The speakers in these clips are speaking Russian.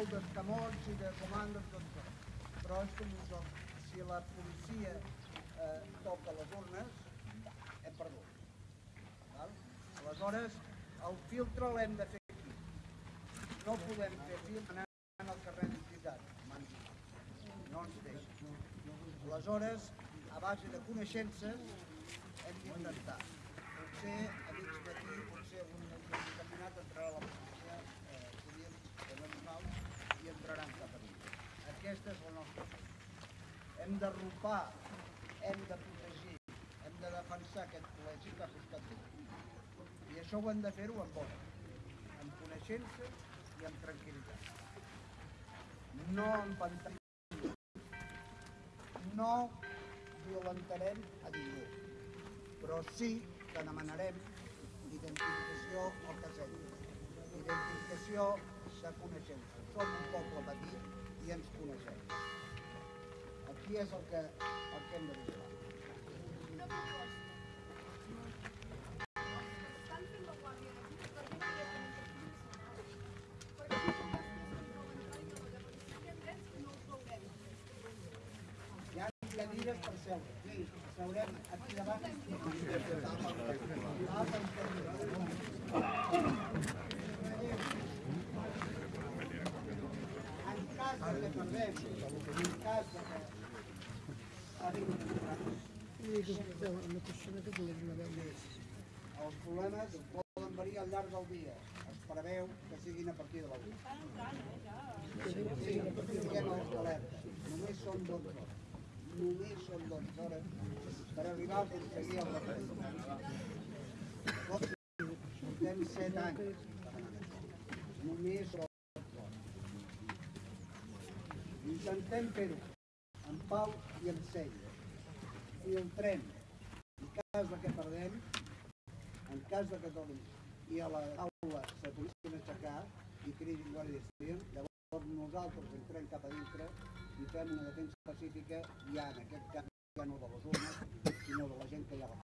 molt d'escamots i de comandes, doncs, però. Si la policia eh, toca les urnes, hem perdut. Aleshores, el filtre l'hem de fer aquí. No podem fer filtre anant al carrer d'entitat. No ens deixen. Aleshores, a base de coneixences, hem d'intentar. Potser a mig matí, potser un determinat entrarà la policia eh, civil de normal i entraran cap a dintre. Aquesta és la nostra feina. Hem de ropar, hem de protegir, hem de defensar aquest col·legi que ha costat tot. I això ho hem de fer-ho amb ordre, amb coneixença i amb tranquil·litat. No empantallarem no violentarem a ningú, però sí que demanarem identificació o casella. Identificació de coneixença. Som un poble petit i ens coneixem. Aquí és el que, el que hem de vigilar. Cadires per seure. Sí, seurem aquí davant. En cas que perdem, en cas que els problemes poden variar al llarg del dia. Es preveu que siguin a partir de la 1. Sí, alerta. Només són 12 hores. Només 12 hores per arribar a aconseguir el referèndum. Portem 7 anys. Només són 12 hores. Intentem fer-ho en pau i en seny. Filtrem. En cas de que perdem, en cas de que tornin i a la taula se poguessin aixecar i cridin guàrdia civil, llavors nosaltres entrem cap a dintre i fem una defensa pacífica ja en aquest cas ja no de les urnes, sinó de la gent que hi ha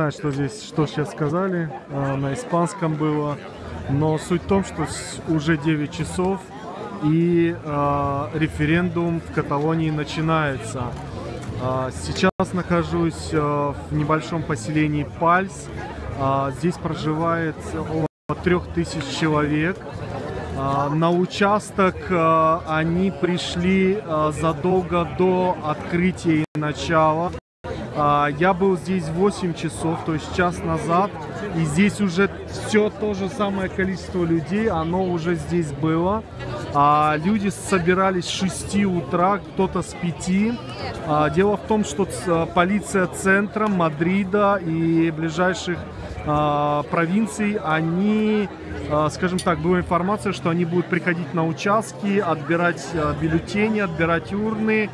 знаю, что здесь, что сейчас сказали, а, на испанском было, но суть в том, что уже 9 часов и а, референдум в Каталонии начинается. А, сейчас нахожусь в небольшом поселении Пальс. Здесь проживает около 3000 человек. На участок они пришли задолго до открытия и начала. А, Я был здесь 8 часов, то есть час назад, и здесь уже все то же самое количество людей, оно уже здесь было. А, Люди собирались с 6 утра, кто-то с 5. А, Дело в том, что ц- полиция центра Мадрида и ближайших провинций, они, скажем так, была информация, что они будут приходить на участки, отбирать а, бюллетени, отбирать урны.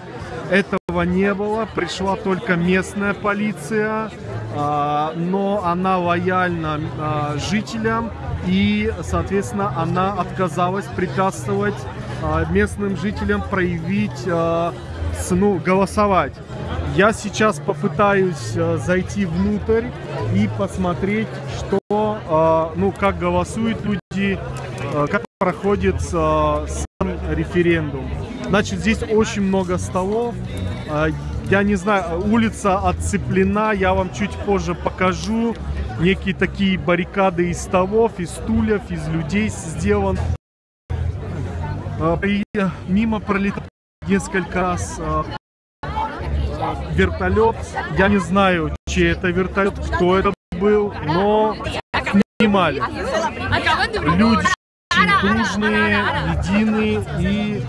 Этого не было, пришла только местная полиция, а, но она лояльна а, жителям и, соответственно, она отказалась препятствовать а, местным жителям проявить, ну, голосовать. Я сейчас попытаюсь зайти внутрь и посмотреть, что, ну, как голосуют люди, как проходит сам референдум. Значит, здесь очень много столов. Э, Я не знаю, улица отцеплена, я вам чуть позже покажу. Некие такие баррикады из столов, из стульев, из людей сделан. Э, при- Мимо пролетал несколько раз э, вертолет. Я не знаю, чей это вертолет, кто это был, но снимали. Люди очень дружные, единые и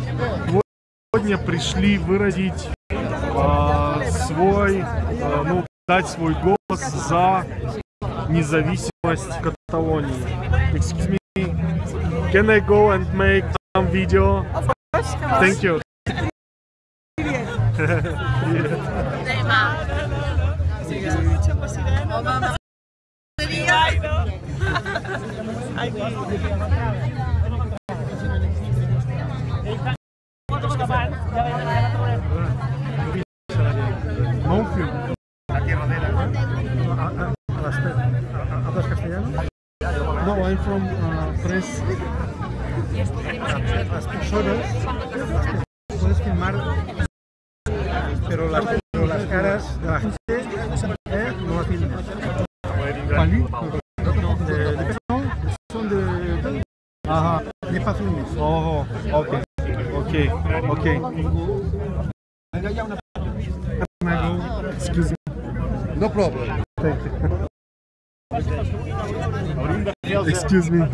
сегодня пришли выразить а, свой, а, ну, дать свой голос за независимость Каталонии. Excuse me, can I go and make some video? Thank you. Monfil. La tierra de castellano? No, I'm from uh, tres... Las personas... Puedes filmar... Pero las, caras de la gente no las filmas. No, son de... Oh, ok. Okay, okay. Excuse me. No problem. Thank you. Excuse me.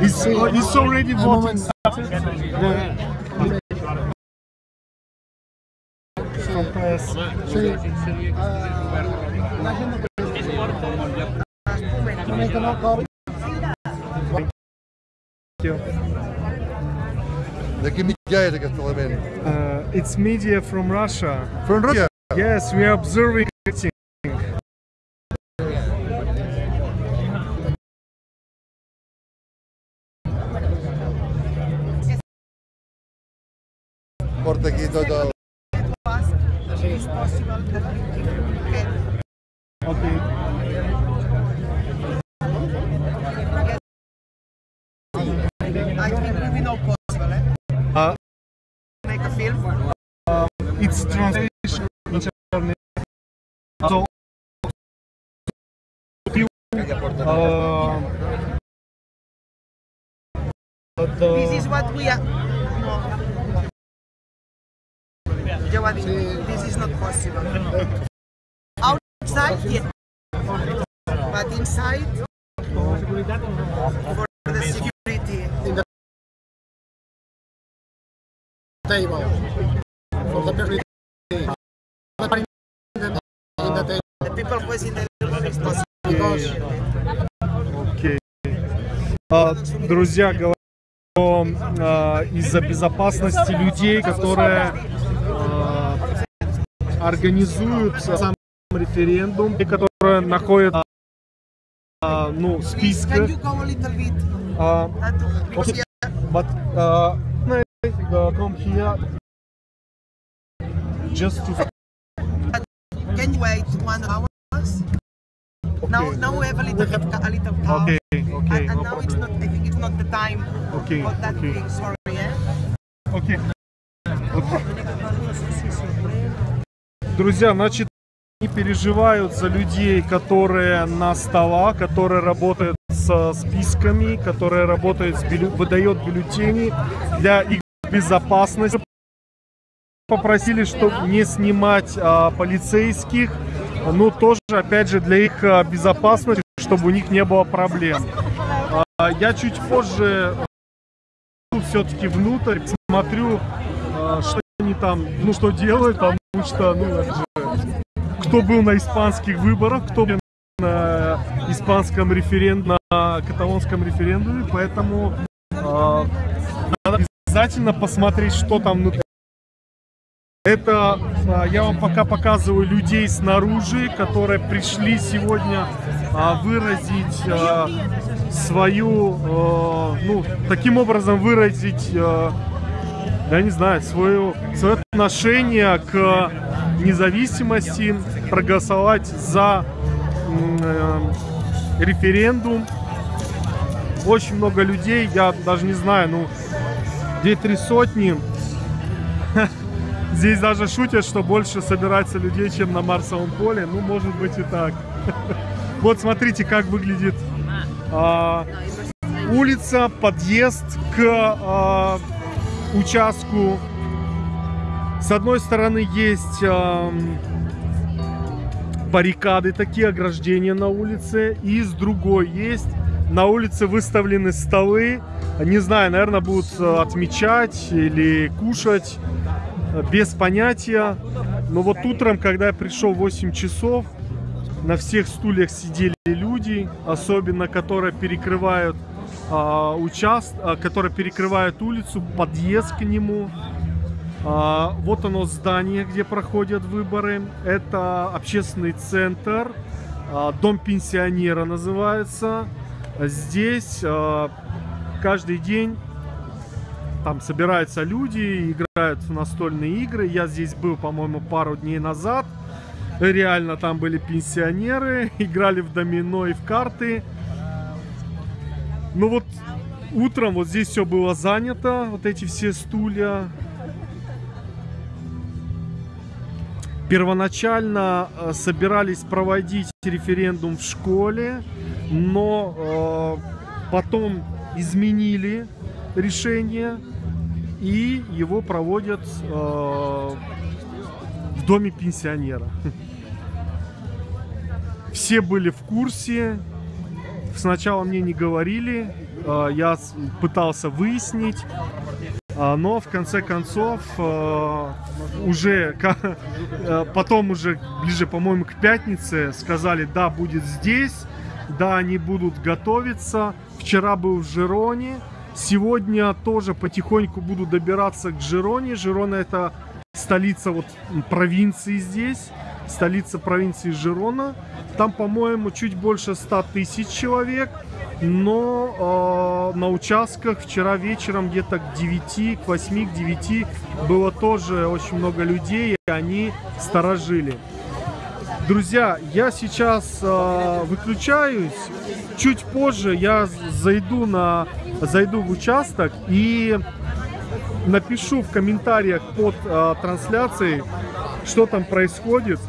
It's, it's already voting. Compress. Thank you. Like uh, it's media from Russia. From Russia? Yes, we are observing it. Okay. I think we know. Uh, Make a film. it's translation. So, uh, uh, This is what we are. This is not possible. Outside, yeah. But inside, Table. For the person. In the table. The people who is in the possible. Because. А, Друзья, говорят, что а, из-за безопасности людей, которые а, организуют сам референдум, и которые находятся а, ну, в списках, а, but uh, uh, come here just to can you wait one hour? Now, now we have a little bit, a little calm. Okay, okay, and, and no now it's not. problem. I think it's not the time Okay, for that okay. thing. Sorry, eh? Окей. Окей. Друзья, значит, они переживают за людей, которые на столах, которые работают со списками, которые работают с бюлле- выдает бюллетени для их безопасности. Попросили, чтобы не снимать а, полицейских, ну тоже, опять же, для их а, безопасности, чтобы у них не было проблем. А, я чуть позже все-таки внутрь, смотрю, а, что они там, ну что делают, потому что, ну, же, кто был на испанских выборах, кто был на испанском референдуме, на каталонском референдуме, поэтому а, обязательно посмотреть, что там внутри. Это а, я вам пока показываю людей снаружи, которые пришли сегодня а, выразить а, свою, ну, таким образом выразить, я не знаю, свое, свое отношение к независимости, проголосовать за э, референдум. Очень много людей, я даже не знаю, ну, где три сотни. Здесь даже шутят, что больше собирается людей, чем на Марсовом поле. Ну, может быть и так. Вот смотрите, как выглядит а, улица, подъезд к а, участку. С одной стороны есть ам, баррикады, такие ограждения на улице, и с другой есть на улице выставлены столы. Не знаю, наверное, будут э, отмечать или кушать. Без понятия. Но вот утром, когда я пришел в 8 часов, на всех стульях сидели люди, особенно которые перекрывают а, участ, а, которые перекрывают улицу, подъезд к нему. А, вот оно здание, где проходят выборы. Это общественный центр, а, дом пенсионера называется. Здесь а, каждый день там собираются люди, играют в настольные игры. Я здесь был, по-моему, пару дней назад. Реально там были пенсионеры, играли в домино и в карты. Ну вот утром вот здесь все было занято, вот эти все стулья. Первоначально э, собирались проводить референдум в школе, но э, потом изменили решение и его проводят э, в доме пенсионера. Все были в курсе, сначала мне не говорили, э, я пытался выяснить, а, но в конце концов э, уже э, потом уже ближе, по-моему, к пятнице сказали, да, будет здесь, да, они будут готовиться. Вчера был в Жироне, сегодня тоже потихоньку буду добираться к Жироне. Жирона это столица вот провинции здесь, столица провинции Жирона. Там, по-моему, чуть больше 100 тысяч человек. Но э, на участках вчера вечером где-то к 9, к 8, к 9 было тоже очень много людей, и они сторожили. Друзья, я сейчас э, выключаюсь. Чуть позже я зайду на зайду в участок и напишу в комментариях под э, трансляцией, что там происходит,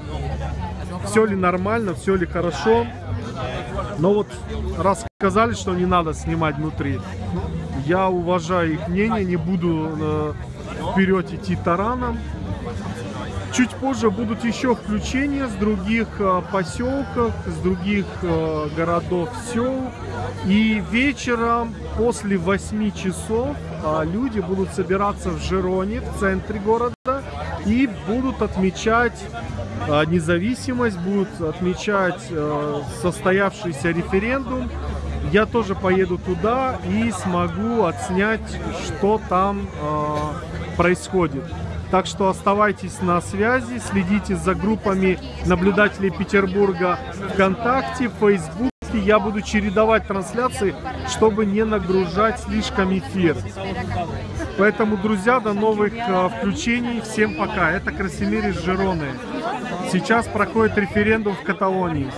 все ли нормально, все ли хорошо. Но вот раз сказали, что не надо снимать внутри, я уважаю их мнение, не буду э, вперед идти тараном. Чуть позже будут еще включения с других э, поселков, с других э, городов, сел. И вечером после 8 часов э, люди будут собираться в Жироне, в центре города, и будут отмечать независимость, будут отмечать состоявшийся референдум. Я тоже поеду туда и смогу отснять, что там происходит. Так что оставайтесь на связи, следите за группами наблюдателей Петербурга ВКонтакте, Фейсбуке. Я буду чередовать трансляции, чтобы не нагружать слишком эфир. Поэтому, друзья, до новых э, включений. Всем пока. Это Красимир из Жироны. Сейчас проходит референдум в Каталонии.